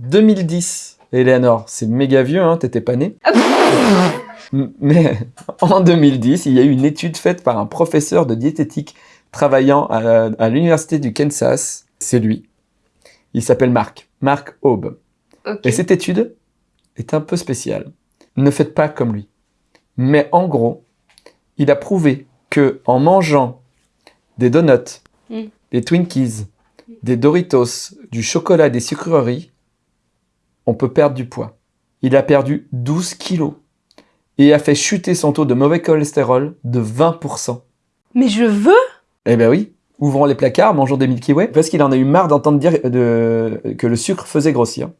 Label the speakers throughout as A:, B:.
A: 2010, Eleanor, c'est méga vieux, hein, t'étais pas née. Mais en 2010, il y a eu une étude faite par un professeur de diététique travaillant à, à l'université du Kansas. C'est lui. Il s'appelle Marc. Marc Aube. Et cette étude est un peu spéciale. Ne faites pas comme lui. Mais en gros, il a prouvé que en mangeant des donuts,
B: Mm.
A: des Twinkies, des Doritos, du chocolat, des sucreries, on peut perdre du poids. Il a perdu 12 kilos et a fait chuter son taux de mauvais cholestérol de 20%.
B: Mais je veux
A: Eh ben oui, ouvrons les placards, mangeons des Milky Way, parce qu'il en a eu marre d'entendre dire de- que le sucre faisait grossir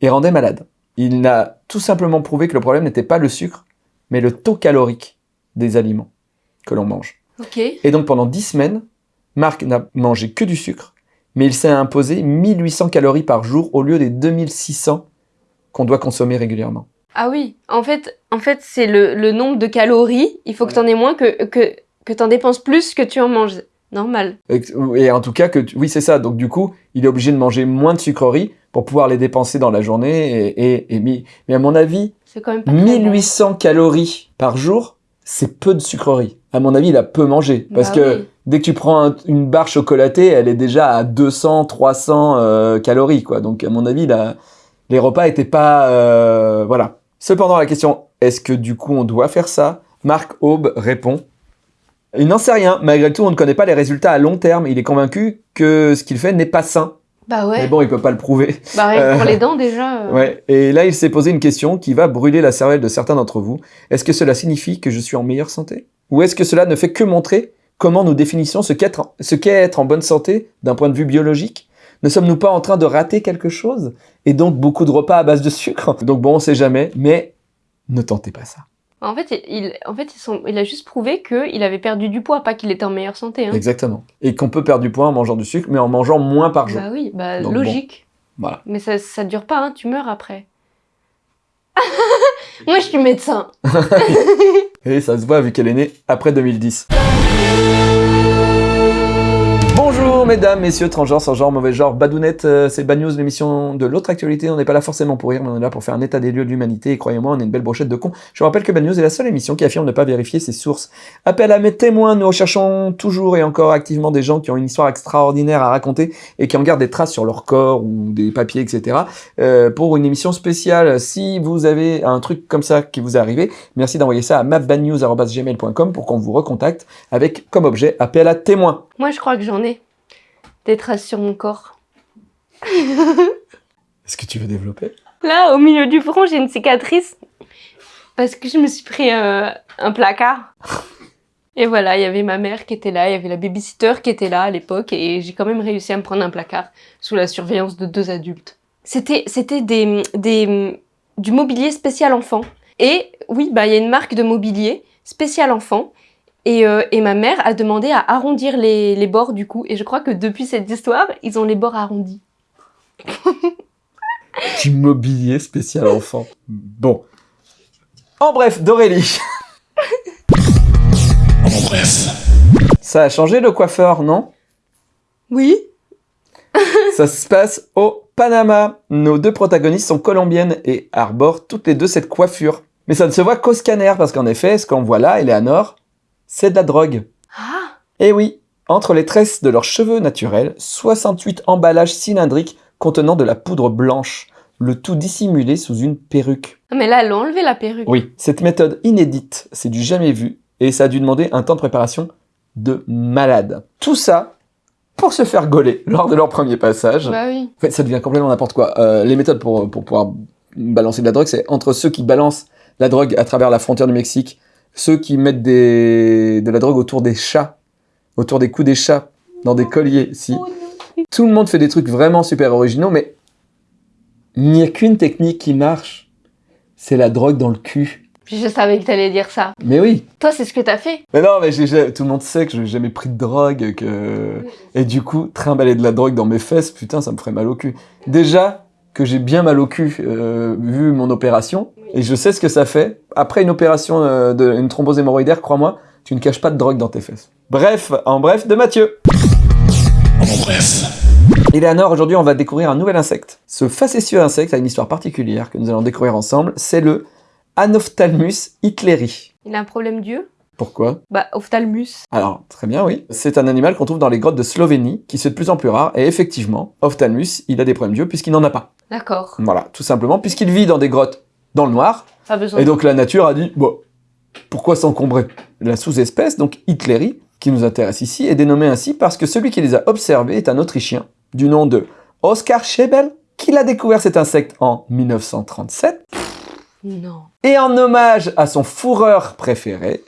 A: et rendait malade. Il n'a tout simplement prouvé que le problème n'était pas le sucre, mais le taux calorique des aliments que l'on mange. Et donc pendant 10 semaines, Marc n'a mangé que du sucre, mais il s'est imposé 1800 calories par jour au lieu des 2600 qu'on doit consommer régulièrement.
B: Ah oui, en fait, en fait c'est le, le nombre de calories. Il faut que
A: Ouais.
B: t'en aies moins que, que, que t'en dépenses plus que tu en manges. Normal.
A: Et, et en tout cas, que tu- oui, c'est ça. Donc, du coup, il est obligé de manger moins de sucreries pour pouvoir les dépenser dans la journée. Et, et- mais à mon avis,
B: C'est quand même pas très bon.
A: 1800 calories par jour, c'est peu de sucreries. À mon avis, il a peu mangé. Parce
B: Bah
A: que
B: oui.
A: dès que tu prends un- une barre chocolatée, elle est déjà à 200, 300 euh, calories. Quoi. Donc, à mon avis, la- les repas étaient pas... euh, voilà. Cependant, la question, est-ce que du coup, on doit faire ça? Marc Aube répond il n'en sait rien. Malgré tout, on ne connaît pas les résultats à long terme. Il est convaincu que ce qu'il fait n'est pas sain.
B: Bah ouais.
A: Mais bon, il peut pas le prouver.
B: Bah que pour
A: Euh,
B: les dents déjà. euh.
A: Ouais. Et là, il s'est posé une question qui va brûler la cervelle de certains d'entre vous. Est-ce que cela signifie que je suis en meilleure santé? Ou est-ce que cela ne fait que montrer comment nous définissons ce qu'est être en bonne santé d'un point de vue biologique? Ne sommes-nous pas en train de rater quelque chose? Et donc beaucoup de repas à base de sucre? Donc bon, on sait jamais, mais ne tentez pas ça.
B: En fait, il, en fait sont- il a juste prouvé qu'il avait perdu du poids, pas qu'il était en meilleure santé. Hein.
A: Exactement. Et qu'on peut perdre du poids en mangeant du sucre, mais en mangeant moins par jour.
B: Bah oui, bah
A: Donc
B: logique.
A: Voilà.
B: Mais ça, ça dure pas, hein, tu meurs après. Moi, je suis médecin.
A: Et ça se voit vu qu'elle est née après 2010. Mesdames, messieurs, transgenres, sans genre, mauvais genre, badounettes, euh, c'est Bad News, l'émission de l'autre actualité. On n'est pas là forcément pour rire, mais on est là pour faire un état des lieux de l'humanité. Et croyez-moi, on est une belle brochette de cons. Je vous rappelle que Bad News est la seule émission qui affirme ne pas vérifier ses sources. Appel à mes témoins, nous recherchons toujours et encore activement des gens qui ont une histoire extraordinaire à raconter et qui en gardent des traces sur leur corps ou des papiers, etc. euh, pour une émission spéciale. Si vous avez un truc comme ça qui vous est arrivé, merci d'envoyer ça à mapbadnews.gmail.com pour qu'on vous recontacte avec comme objet appel à témoins.
B: Moi, je crois que j'en ai des traces sur mon corps.
A: Est-ce que tu veux développer?
B: Là, au milieu du front, j'ai une cicatrice parce que je me suis pris euh, un placard. Et voilà, il y avait ma mère qui était là, il y avait la babysitter qui était là à l'époque, et j'ai quand même réussi à me prendre un placard sous la surveillance de deux adultes. C'était, c'était des, des, du mobilier spécial enfant. Et oui, bah il y a une marque de mobilier spécial enfant. Et, euh, et ma mère a demandé à arrondir les, les bords du coup. Et je crois que depuis cette histoire, ils ont les bords arrondis.
A: Du mobilier spécial enfant. Bon. En bref, d'Aurélie.
C: En bref.
A: Ça a changé le coiffeur, non?
B: Oui.
A: Ça se passe au Panama. Nos deux protagonistes sont colombiennes et arborent toutes les deux cette coiffure. Mais ça ne se voit qu'au scanner, parce qu'en effet, ce qu'on voit là, Eleanor, c'est de la drogue.
B: Ah
A: Et oui, entre les tresses de leurs cheveux naturels, 68 emballages cylindriques contenant de la poudre blanche, le tout dissimulé sous une perruque.
B: Mais là, elle a enlevé la perruque.
A: Oui, cette méthode inédite, c'est du jamais vu, et ça a dû demander un temps de préparation de malade. Tout ça pour se faire gauler lors de leur premier passage.
B: Bah oui.
A: En fait, ça devient complètement n'importe quoi. Euh, les méthodes pour, pour pouvoir balancer de la drogue, c'est entre ceux qui balancent la drogue à travers la frontière du Mexique, ceux qui mettent des, de la drogue autour des chats, autour des coups des chats, dans des colliers, si. Tout le monde fait des trucs vraiment super originaux, mais il n'y a qu'une technique qui marche. C'est la drogue dans le cul.
B: Je savais que t'allais dire ça.
A: Mais oui.
B: Toi, c'est ce que t'as fait.
A: Mais non, mais j'ai- tout le monde sait que je n'ai jamais pris de drogue, que... Et du coup, trimballer de la drogue dans mes fesses, putain, ça me ferait mal au cul. Déjà que j'ai bien mal au cul, euh, vu mon opération, et je sais ce que ça fait. Après une opération, euh, de, une thrombose hémorroïdaire, crois-moi, tu ne caches pas de drogue dans tes fesses. Bref, en bref, de Mathieu.
C: En bref.
A: Eleanor, aujourd'hui, on va découvrir un nouvel insecte. Ce facétieux insecte a une histoire particulière que nous allons découvrir ensemble. C'est le Anophthalmus hitleri.
B: Il a un problème d'yeux?
A: Pourquoi?
B: Bah, ophtalmus.
A: Alors, très bien, oui. C'est un animal qu'on trouve dans les grottes de Slovénie, qui se de plus en plus rare. Et effectivement, Ophthalmus, il a des problèmes d'yeux puisqu'il n'en a pas.
B: D'accord.
A: Voilà, tout simplement, puisqu'il vit dans des grottes dans le noir.
B: Pas besoin.
A: Et donc la nature a dit, bon, pourquoi s'encombrer? La sous-espèce, donc Hitleri, qui nous intéresse ici, est dénommée ainsi parce que celui qui les a observés est un Autrichien du nom de Oskar Schebel, qui a découvert cet insecte en 1937,
B: Non.
A: et en hommage à son fourreur préféré,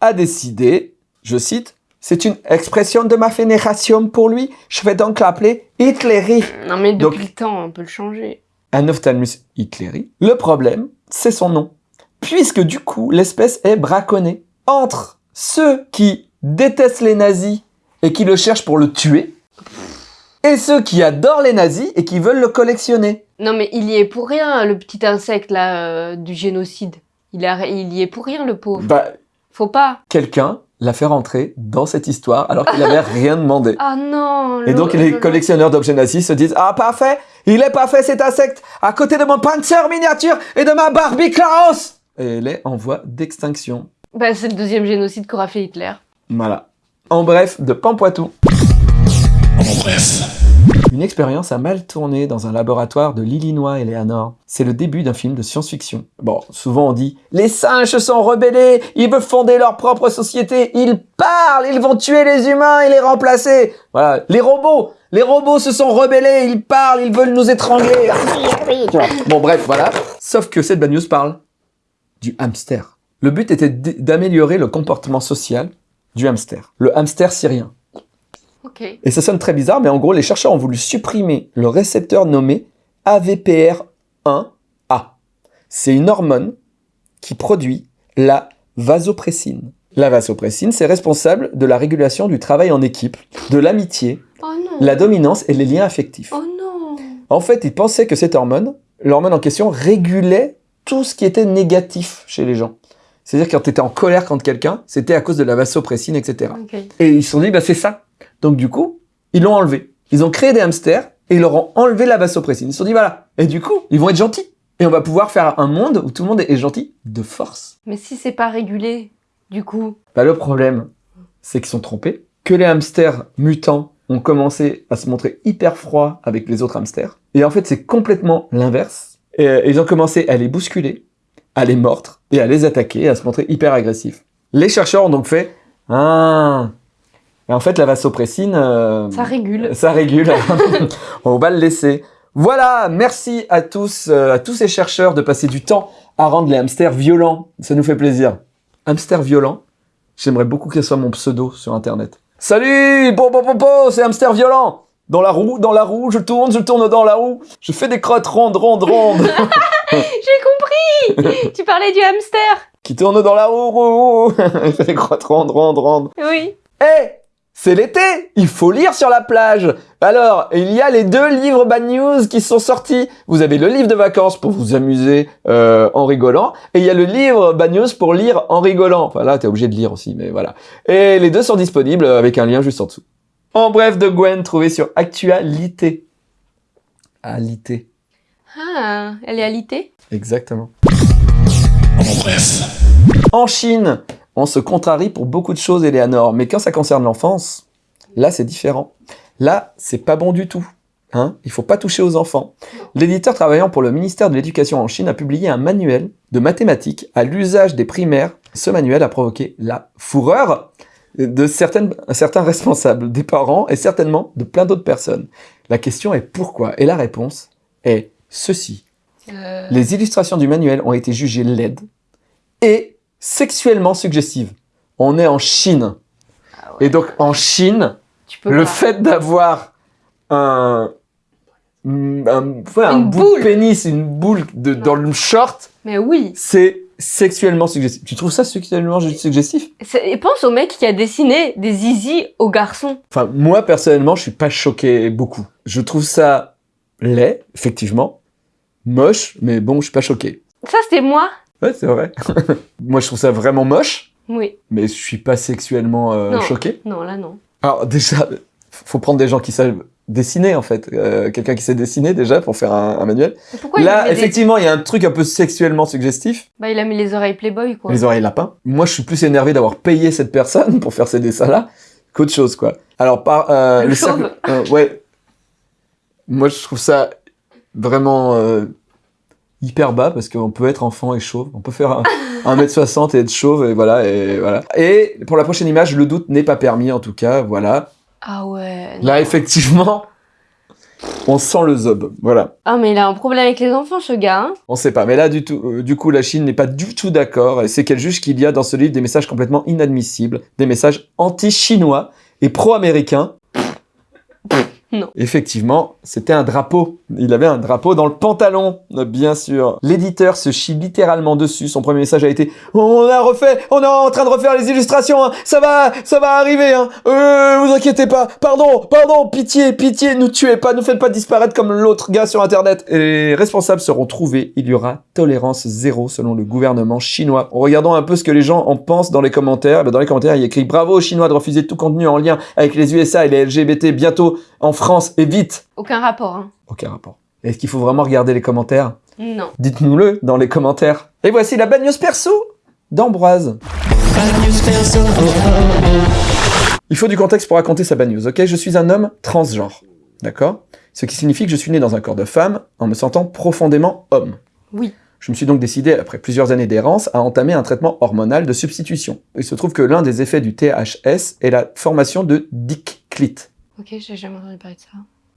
A: a décidé, je cite, c'est une expression de ma vénération pour lui, je vais donc l'appeler Hitleri.
B: Non, mais depuis
A: Donc-
B: le temps, on peut le changer.
A: Anophthalmus hitleri. Le problème, c'est son nom. Puisque du coup, l'espèce est braconnée entre ceux qui détestent les nazis et qui le cherchent pour le tuer, et ceux qui adorent les nazis et qui veulent le collectionner.
B: Non, mais il y est pour rien, le petit insecte, là, euh, du génocide. Il, a... il y est pour rien, le pauvre.
A: Bah,
B: Faut pas.
A: quelqu'un l'a fait rentrer dans cette histoire alors qu'il n'avait rien demandé.
B: Ah non
A: Et donc
B: le-
A: les
B: le-
A: collectionneurs d'objets nazis se disent Ah, parfait, il est parfait cet insecte, à côté de mon Panzer miniature et de ma Barbie Klaus Et elle est en voie d'extinction.
B: Bah, c'est le deuxième génocide qu'aura fait Hitler.
A: Voilà. En bref, de Pampoitou.
C: En bref.
A: Une expérience a mal tourné dans un laboratoire de l'Illinois, Eleanor. C'est le début d'un film de science-fiction. Bon, souvent on dit « Les singes sont rebellés, ils veulent fonder leur propre société, ils parlent, ils vont tuer les humains et les remplacer !» Voilà, les robots Les robots se sont rebellés, ils parlent, ils veulent nous étrangler. Bon bref, voilà. Sauf que cette bad news parle du hamster. Le but était d'améliorer le comportement social du hamster. Le hamster syrien. Et ça sonne très bizarre, mais en gros, les chercheurs ont voulu supprimer le récepteur nommé AVPR1A. C'est une hormone qui produit la vasopressine. La vasopressine, c'est responsable de la régulation du travail en équipe, de l'amitié,
B: Oh
A: la dominance et les liens affectifs.
B: Oh non
A: En fait, ils pensaient que cette hormone, l'hormone en question, régulait tout ce qui était négatif chez les gens. C'est-à-dire quand tu étais en colère contre quelqu'un, c'était à cause de la vasopressine, etc. Et ils se sont dit, bah, c'est ça. Donc, du coup, ils l'ont enlevé. Ils ont créé des hamsters et ils leur ont enlevé la vasopressine. Ils se sont dit, voilà. Et du coup, ils vont être gentils. Et on va pouvoir faire un monde où tout le monde est gentil de force.
B: Mais si c'est pas régulé, du coup...
A: Bah, le problème, c'est qu'ils sont trompés. Que les hamsters mutants ont commencé à se montrer hyper froids avec les autres hamsters. Et en fait, c'est complètement l'inverse. Et euh, ils ont commencé à les bousculer, à les mordre et à les attaquer, à se montrer hyper agressifs. Les chercheurs ont donc fait Ah Et en fait, la vasopressine. euh,
B: Ça régule.
A: ça régule. On va le laisser. Voilà, merci à tous, euh, à tous ces chercheurs de passer du temps à rendre les hamsters violents. Ça nous fait plaisir. Hamster violent, j'aimerais beaucoup que ce soit mon pseudo sur internet. Salut, bon, bon, bon, bon, c'est hamster violent. Dans la roue, dans la roue, je tourne, je tourne dans la roue. Je fais des crottes rondes, rondes, rondes.
B: J'ai compris Tu parlais du hamster
A: qui tourne dans la roue, roue, roue. Je fais des crottes rondes, rondes, rondes.
B: Oui.
A: Eh c'est l'été, il faut lire sur la plage. Alors, il y a les deux livres Bad News qui sont sortis. Vous avez le livre de vacances pour vous amuser euh, en rigolant, et il y a le livre Bad News pour lire en rigolant. Enfin là, t'es obligé de lire aussi, mais voilà. Et les deux sont disponibles avec un lien juste en dessous. En bref de Gwen, trouvé sur Actualité. Alité.
B: Ah, elle est alitée?
A: Exactement.
C: En bref.
A: En Chine, on se contrarie pour beaucoup de choses, Eleanor, mais quand ça concerne l'enfance, là c'est différent. Là, c'est pas bon du tout. Hein Il faut pas toucher aux enfants. L'éditeur travaillant pour le ministère de l'Éducation en Chine a publié un manuel de mathématiques à l'usage des primaires. Ce manuel a provoqué la fureur de certaines, certains responsables, des parents et certainement de plein d'autres personnes. La question est pourquoi? Et la réponse est ceci.
B: Euh,
A: Les illustrations du manuel ont été jugées laides et sexuellement suggestives. On est en Chine.
B: ah ouais,
A: Et donc en Chine, le
B: pas.
A: fait d'avoir un, un, ouais, un bout de pénis, une boule de, dans le short,
B: Mais oui.
A: c'est sexuellement suggestif. Tu trouves ça sexuellement suggestif?
B: Et pense au mec qui a dessiné des zizi aux garçons.
A: Enfin, moi personnellement, je suis pas choqué beaucoup. Je trouve ça laid, effectivement, moche, mais bon, je suis pas choqué.
B: Ça, c'était moi
A: Ouais, c'est vrai. moi, je trouve ça vraiment moche.
B: Oui.
A: mais je suis pas sexuellement euh,
B: Non.
A: choqué.
B: Non, là, non.
A: Alors déjà, faut prendre des gens qui savent dessiner en fait. Euh, Quelqu'un qui sait dessiner déjà pour faire un, un manuel.
B: Mais Pourquoi il a
A: Là,
B: mis
A: effectivement, il y a un truc un peu sexuellement suggestif.
B: Bah, il a mis les oreilles Playboy, quoi.
A: Les oreilles lapins. Moi, je suis plus énervé d'avoir payé cette personne pour faire ces dessins-là qu'autre chose, quoi. Alors, par euh,
B: Le
A: cercle-
B: chauve.
A: euh, ouais. Moi, je trouve ça vraiment euh, hyper bas parce qu'on peut être enfant et chauve. On peut faire un, 1m60 et être chauve et voilà et voilà. Et pour la prochaine image, le doute n'est pas permis en tout cas. Voilà.
B: Ah ouais.
A: Là, effectivement, on sent le zob. Voilà.
B: Ah, mais il a un problème avec les enfants, ce gars. hein.
A: On sait pas, mais là du tout, euh, du coup, la Chine n'est pas du tout d'accord. Et c'est qu'elle juge qu'il y a dans ce livre des messages complètement inadmissibles, des messages anti-chinois et pro-américains.
B: Non.
A: Effectivement, c'était un drapeau. Il avait un drapeau dans le pantalon, bien sûr. L'éditeur se chie littéralement dessus. Son premier message a été "On a refait, on est en train de refaire les illustrations. hein. Ça va, ça va arriver. Hein. Euh, vous inquiétez pas. Pardon, pardon, pitié, pitié. Nous tuez pas, nous faites pas disparaître comme l'autre gars sur Internet." Et les responsables seront trouvés. Il y aura tolérance zéro selon le gouvernement chinois. En regardant un peu ce que les gens en pensent dans les commentaires, ben, dans les commentaires, il y a écrit "Bravo aux Chinois de refuser tout contenu en lien avec les USA et les LGBT bientôt en France et vite."
B: Aucun rapport, hein.
A: Aucun rapport. Est-ce qu'il faut vraiment regarder les commentaires?
B: Non.
A: Dites-nous-le dans les commentaires. Et voici la bad news perso d'Ambroise. Il faut du contexte pour raconter sa bad news, ok? Je suis un homme transgenre, d'accord? Ce qui signifie que je suis né dans un corps de femme en me sentant profondément homme.
B: Oui.
A: Je me suis donc décidé, après plusieurs années d'errance, à entamer un traitement hormonal de substitution. Il se trouve que l'un des effets du THS est la formation de dick clit.
B: Ok, j'ai jamais entendu parler de ça.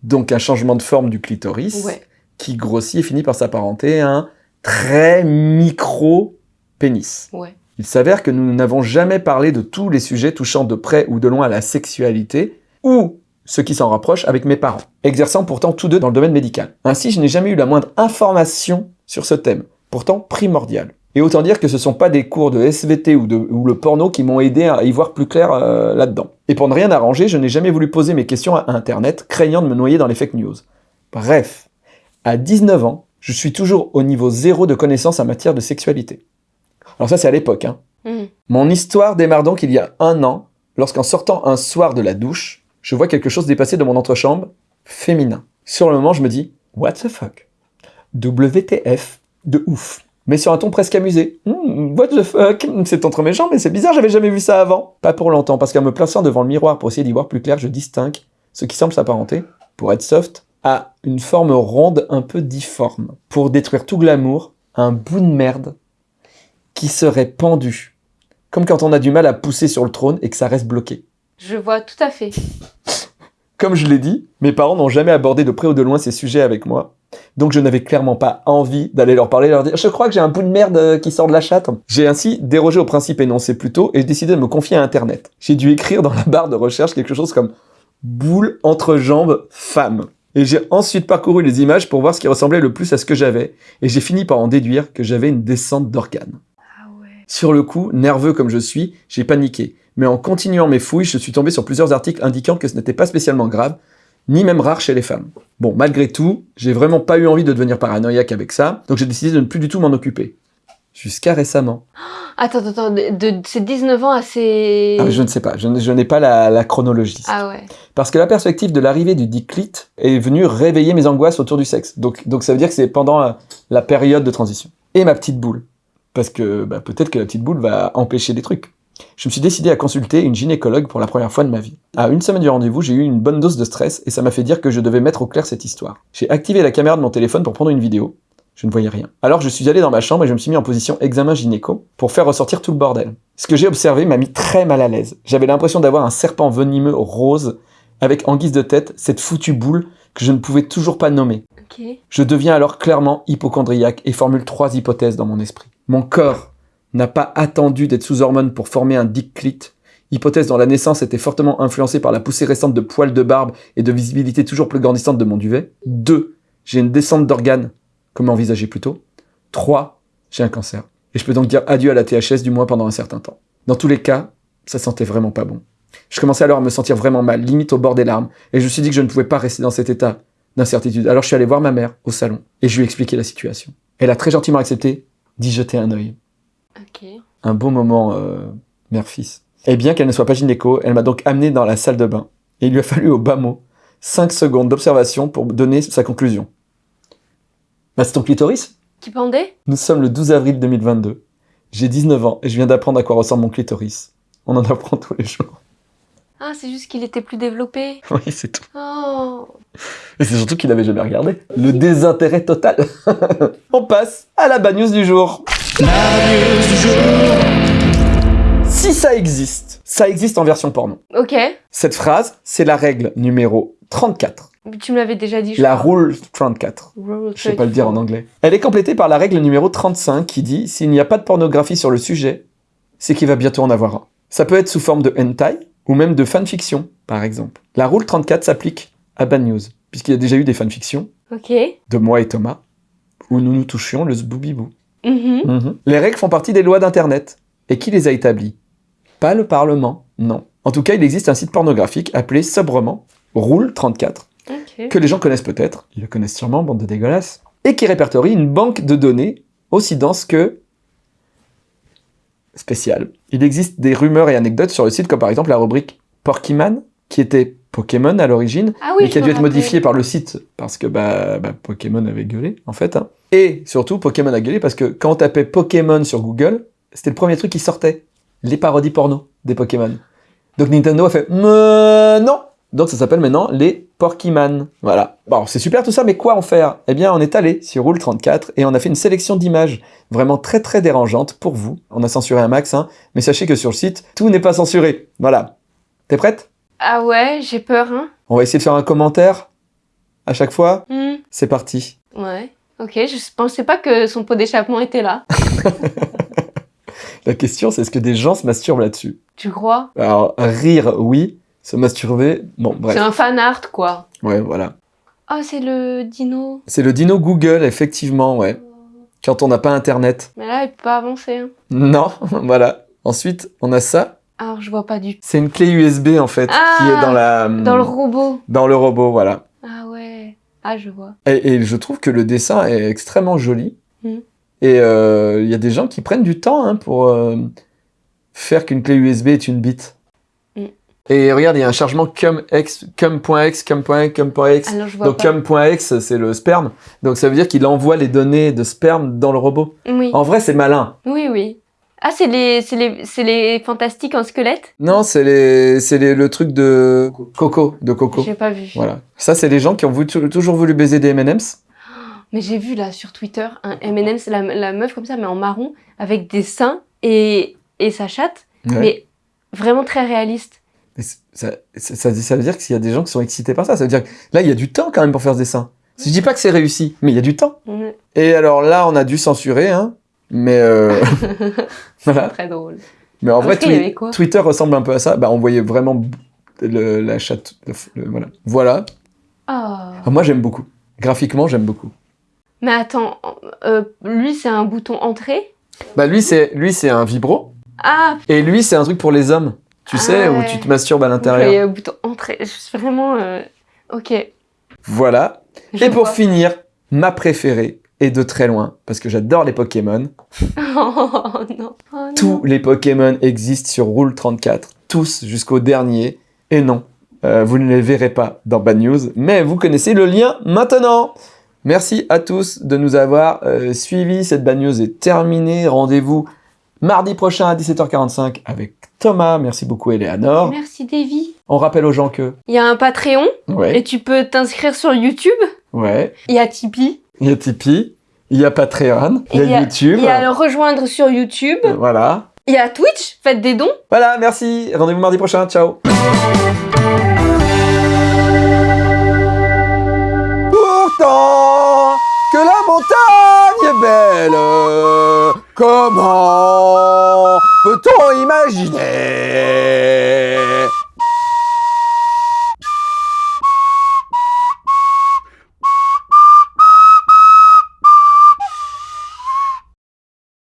A: Donc un changement de forme du clitoris
B: Ouais.
A: qui grossit et finit par s'apparenter à un très micro pénis.
B: Ouais.
A: Il s'avère que nous n'avons jamais parlé de tous les sujets touchant de près ou de loin à la sexualité ou ce qui s'en rapproche avec mes parents, exerçant pourtant tous deux dans le domaine médical. Ainsi, je n'ai jamais eu la moindre information sur ce thème, pourtant primordial. Et autant dire que ce sont pas des cours de SVT ou, de, ou le porno qui m'ont aidé à y voir plus clair euh, là-dedans. Et pour ne rien arranger, je n'ai jamais voulu poser mes questions à Internet, craignant de me noyer dans les fake news. Bref, à 19 ans, je suis toujours au niveau zéro de connaissances en matière de sexualité. Alors ça, c'est à l'époque, hein.
B: Mhm.
A: Mon histoire démarre donc il y a un an, lorsqu'en sortant un soir de la douche, je vois quelque chose dépasser de mon entrechambre, féminin. Sur le moment, je me dis, what the fuck? WTF, de ouf. Mais sur un ton presque amusé. Hmm, what the fuck? C'est entre mes jambes, mais c'est bizarre, j'avais jamais vu ça avant. Pas pour longtemps, parce qu'en me plaçant devant le miroir pour essayer d'y voir plus clair, je distingue ce qui semble s'apparenter, pour être soft, à une forme ronde un peu difforme. Pour détruire tout glamour, un bout de merde qui serait pendu. Comme quand on a du mal à pousser sur le trône et que ça reste bloqué.
B: Je vois tout à fait.
A: Comme je l'ai dit, mes parents n'ont jamais abordé de près ou de loin ces sujets avec moi. Donc je n'avais clairement pas envie d'aller leur parler, leur dire je crois que j'ai un bout de merde euh, qui sort de la chatte. J'ai ainsi dérogé au principe énoncé plus tôt et j'ai décidé de me confier à Internet. J'ai dû écrire dans la barre de recherche quelque chose comme boule entre jambes femme. Et j'ai ensuite parcouru les images pour voir ce qui ressemblait le plus à ce que j'avais. Et j'ai fini par en déduire que j'avais une descente d'organes.
B: Ah ouais.
A: Sur le coup, nerveux comme je suis, j'ai paniqué. Mais en continuant mes fouilles, je suis tombé sur plusieurs articles indiquant que ce n'était pas spécialement grave, ni même rare chez les femmes. Bon, malgré tout, j'ai vraiment pas eu envie de devenir paranoïaque avec ça, donc j'ai décidé de ne plus du tout m'en occuper. Jusqu'à récemment.
B: Attends, attends, attends, de, de ces 19 ans à ces...
A: Ah, je ne sais pas, je, n'ai pas la, la chronologie.
B: Ah ouais.
A: Parce que la perspective de l'arrivée du diclit est venue réveiller mes angoisses autour du sexe. Donc, donc ça veut dire que c'est pendant la, la période de transition. Et ma petite boule. Parce que bah, peut-être que la petite boule va empêcher des trucs. Je me suis décidé à consulter une gynécologue pour la première fois de ma vie. À une semaine du rendez-vous, j'ai eu une bonne dose de stress et ça m'a fait dire que je devais mettre au clair cette histoire. J'ai activé la caméra de mon téléphone pour prendre une vidéo. Je ne voyais rien. Alors je suis allé dans ma chambre et je me suis mis en position examen gynéco pour faire ressortir tout le bordel. Ce que j'ai observé m'a mis très mal à l'aise. J'avais l'impression d'avoir un serpent venimeux rose avec en guise de tête cette foutue boule que je ne pouvais toujours pas nommer. Je deviens alors clairement hypochondriaque et formule trois hypothèses dans mon esprit. Mon corps n'a pas attendu d'être sous hormones pour former un dick clit, hypothèse dont la naissance était fortement influencée par la poussée récente de poils de barbe et de visibilité toujours plus grandissante de mon duvet. 2. J'ai une descente d'organes, comme envisagé plus tôt? 3. J'ai un cancer. Et je peux donc dire adieu à la THS du moins pendant un certain temps. Dans tous les cas, ça sentait vraiment pas bon. Je commençais alors à me sentir vraiment mal, limite au bord des larmes, et je me suis dit que je ne pouvais pas rester dans cet état d'incertitude. Alors je suis allé voir ma mère au salon, et je lui ai expliqué la situation. Elle a très gentiment accepté d'y jeter un œil. Un beau moment euh, mère-fils. Et bien qu'elle ne soit pas gynéco, elle m'a donc amené dans la salle de bain. Et il lui a fallu au bas mot 5 secondes d'observation pour donner sa conclusion. Bah, c'est ton clitoris?
B: Qui pendait?
A: Nous sommes le 12 avril 2022. J'ai 19 ans et je viens d'apprendre à quoi ressemble mon clitoris. On en apprend tous les jours.
B: Ah, c'est juste qu'il était plus développé.
A: Oui, c'est tout.
B: Oh.
A: Et c'est surtout qu'il n'avait jamais regardé. Le désintérêt total. On passe à la bad news du jour. Si ça existe, ça existe en version porno.
B: Ok.
A: Cette phrase, c'est la règle numéro 34.
B: Tu me l'avais déjà dit, je
A: La
B: crois.
A: rule 34.
B: Rule
A: Je sais pas le dire en anglais. Elle est complétée par la règle numéro 35 qui dit s'il n'y a pas de pornographie sur le sujet, c'est qu'il va bientôt en avoir un. Ça peut être sous forme de hentai ou même de fanfiction, par exemple. La rule 34 s'applique à Bad News, puisqu'il y a déjà eu des fanfictions de moi et Thomas où nous nous touchions le zboubibou.
B: Mhm.
A: Mhm. Les règles font partie des lois d'Internet. Et qui les a établies? Pas le Parlement, non. En tout cas, il existe un site pornographique appelé sobrement Rule 34
B: Ok.
A: que les gens connaissent peut-être, ils le connaissent sûrement, bande de dégueulasses, et qui répertorie une banque de données aussi dense que spéciale. Il existe des rumeurs et anecdotes sur le site, comme par exemple la rubrique Porkyman, qui était Pokémon à l'origine,
B: Ah oui,
A: mais qui a dû être modifié par le site, parce que bah, bah, Pokémon avait gueulé, en fait. hein. Et surtout, Pokémon a gueulé parce que quand on tapait Pokémon sur Google, c'était le premier truc qui sortait. Les parodies porno des Pokémon. Donc Nintendo a fait non Donc ça s'appelle maintenant les Porkyman. Voilà. Bon, c'est super tout ça, mais quoi en faire? Eh bien, on est allé sur Rule 34 et on a fait une sélection d'images vraiment très très dérangeantes pour vous. On a censuré un max, hein, mais sachez que sur le site, tout n'est pas censuré. Voilà. T'es prête?
B: Ah ouais, j'ai peur, hein.
A: On va essayer de faire un commentaire à chaque fois.
B: Hmm.
A: C'est parti.
B: Ouais. Ok, je pensais pas que son pot d'échappement était là.
A: La question, c'est est-ce que des gens se masturbent là-dessus?
B: Tu crois?
A: Alors, rire, oui. Se masturber, bon, bref.
B: C'est un fan art, quoi.
A: Ouais, voilà.
B: Ah, c'est le dino.
A: C'est le dino Google, effectivement, ouais. Quand on n'a pas Internet.
B: Mais là, il peut pas avancer. hein.
A: Non, voilà. Ensuite, on a ça.
B: Alors, je vois pas du tout.
A: C'est une clé USB, en fait,
B: Ah,
A: qui est dans la...
B: Dans le robot.
A: Dans le robot, voilà.
B: Ah ouais. Ah, je vois.
A: Et, et je trouve que le dessin est extrêmement joli.
B: Mm.
A: Et euh, il y a des gens qui prennent du temps hein, pour euh, faire qu'une clé USB est une bit.
B: Mm.
A: Et regarde, il y a un chargement cum.x, cum.x, cum.x, cum.x. Donc cum.x, c'est le sperme. Donc ça veut dire qu'il envoie les données de sperme dans le robot.
B: Oui.
A: En vrai, c'est malin.
B: Oui, oui. Ah, c'est les, c'est les, c'est les fantastiques en squelette?
A: Non, c'est les, le truc de Coco, de Coco.
B: J'ai pas vu.
A: Voilà. Ça, c'est les gens qui ont voulu- toujours voulu baiser des M&M's.
B: Mais j'ai vu là sur Twitter un M&M, c'est la, la meuf comme ça, mais en marron, avec des seins et, et sa chatte,
A: Ouais.
B: mais vraiment très réaliste.
A: Mais ça, ça, ça- ça veut dire qu'il y a des gens qui sont excités par ça. Ça veut dire que là, il y a du temps quand même pour faire ce dessin. Je dis pas que c'est réussi, mais il y a du temps. Et alors là, on a dû censurer, hein. Mais euh, voilà.
B: Très drôle.
A: Mais en vrai,
B: Après,
A: Twi-
B: avait quoi
A: Twitter ressemble un peu à ça. Bah, on voyait vraiment le- la chatte. le- le- voilà. Voilà.
B: Ah.
A: Ah, moi, j'aime beaucoup. Graphiquement, j'aime beaucoup.
B: Mais attends, euh, lui c'est un bouton entrée?
A: Bah, lui, c'est lui, c'est un vibro.
B: Ah,
A: Et lui, c'est un truc pour les hommes. Tu
B: Ah
A: sais, où tu te masturbes à l'intérieur.
B: un bouton entrée. Je suis vraiment. euh, Ok.
A: Voilà.
B: Je
A: Et pour
B: vois.
A: finir, ma préférée, et de très loin, parce que j'adore les Pokémon.
B: Oh non. Oh, non.
A: Tous les Pokémon existent sur Rule 34, tous jusqu'au dernier. Et non, euh, vous ne les verrez pas dans Bad News, mais vous connaissez le lien maintenant. Merci à tous de nous avoir euh, suivis. Cette Bad News est terminée. Rendez-vous mardi prochain à 17h45 avec Thomas. Merci beaucoup, Eleanor.
B: Merci Davy.
A: On rappelle aux gens que.
B: Il y a un Patreon
A: Ouais,
B: et tu peux t'inscrire sur YouTube.
A: ouais.
B: Il y a Tipeee.
A: Il y a Tipeee, il y a Patreon, il y a YouTube.
B: Il y a le rejoindre sur YouTube.
A: Voilà.
B: Il y a Twitch. Faites des dons.
A: Voilà, merci. Rendez-vous mardi prochain. Ciao. Pourtant que la montagne est belle, comment peut-on imaginer